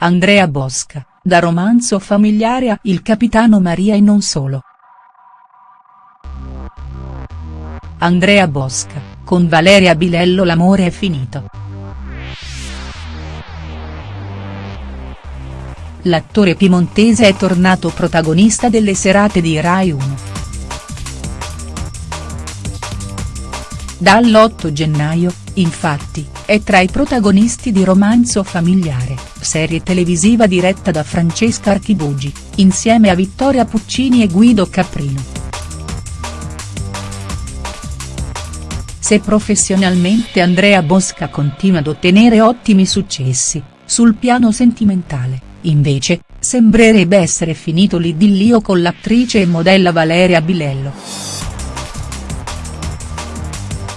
Andrea Bosca, da romanzo familiare a Il capitano Maria e non solo. Andrea Bosca, con Valeria Bilello l'amore è finito. L'attore piemontese è tornato protagonista delle serate di Rai 1. Dall'8 gennaio, infatti, è tra i protagonisti di Romanzo familiare, serie televisiva diretta da Francesca Archibugi, insieme a Vittoria Puccini e Guido Caprino. Se professionalmente Andrea Bosca continua ad ottenere ottimi successi, sul piano sentimentale, invece, sembrerebbe essere finito l'idillio con l'attrice e modella Valeria Bilello.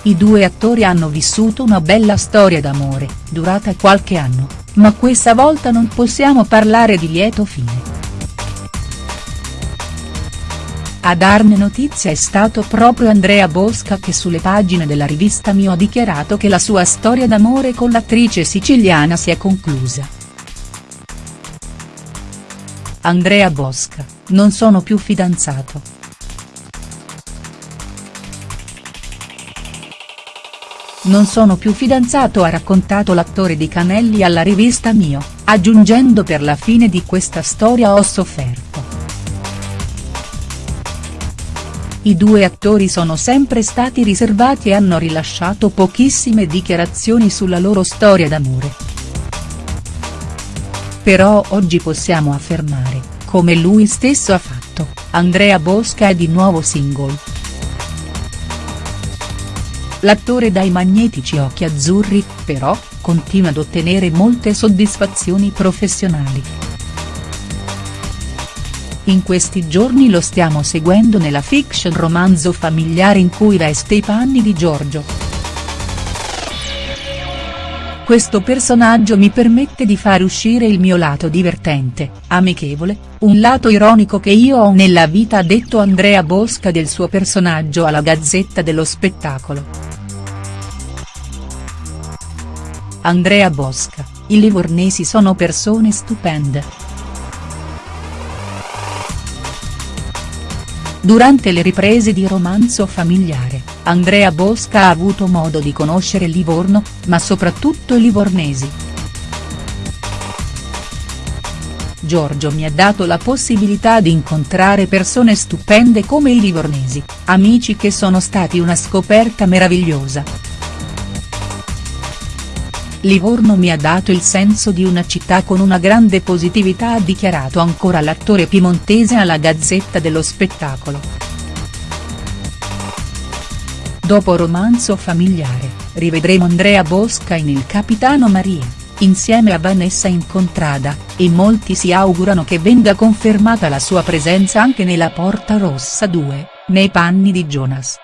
I due attori hanno vissuto una bella storia d'amore, durata qualche anno, ma questa volta non possiamo parlare di lieto fine. A darne notizia è stato proprio Andrea Bosca che sulle pagine della rivista Mio ha dichiarato che la sua storia d'amore con l'attrice siciliana si è conclusa. Andrea Bosca, non sono più fidanzato. Non sono più fidanzato ha raccontato l'attore di Canelli alla rivista Mio, aggiungendo per la fine di questa storia ho sofferto. I due attori sono sempre stati riservati e hanno rilasciato pochissime dichiarazioni sulla loro storia d'amore. Però oggi possiamo affermare, come lui stesso ha fatto, Andrea Bosca è di nuovo single. L'attore dai magnetici occhi azzurri, però, continua ad ottenere molte soddisfazioni professionali. In questi giorni lo stiamo seguendo nella fiction romanzo familiare in cui veste i panni di Giorgio. Questo personaggio mi permette di far uscire il mio lato divertente, amichevole, un lato ironico che io ho nella vita ha detto Andrea Bosca del suo personaggio alla Gazzetta dello Spettacolo. Andrea Bosca, i livornesi sono persone stupende. Durante le riprese di Romanzo familiare, Andrea Bosca ha avuto modo di conoscere Livorno, ma soprattutto i livornesi. Giorgio mi ha dato la possibilità di incontrare persone stupende come i livornesi, amici che sono stati una scoperta meravigliosa. Livorno mi ha dato il senso di una città con una grande positività ha dichiarato ancora l'attore piemontese alla Gazzetta dello Spettacolo. Dopo romanzo familiare, rivedremo Andrea Bosca in Il Capitano Maria, insieme a Vanessa Incontrada, e molti si augurano che venga confermata la sua presenza anche nella Porta Rossa 2, nei panni di Jonas.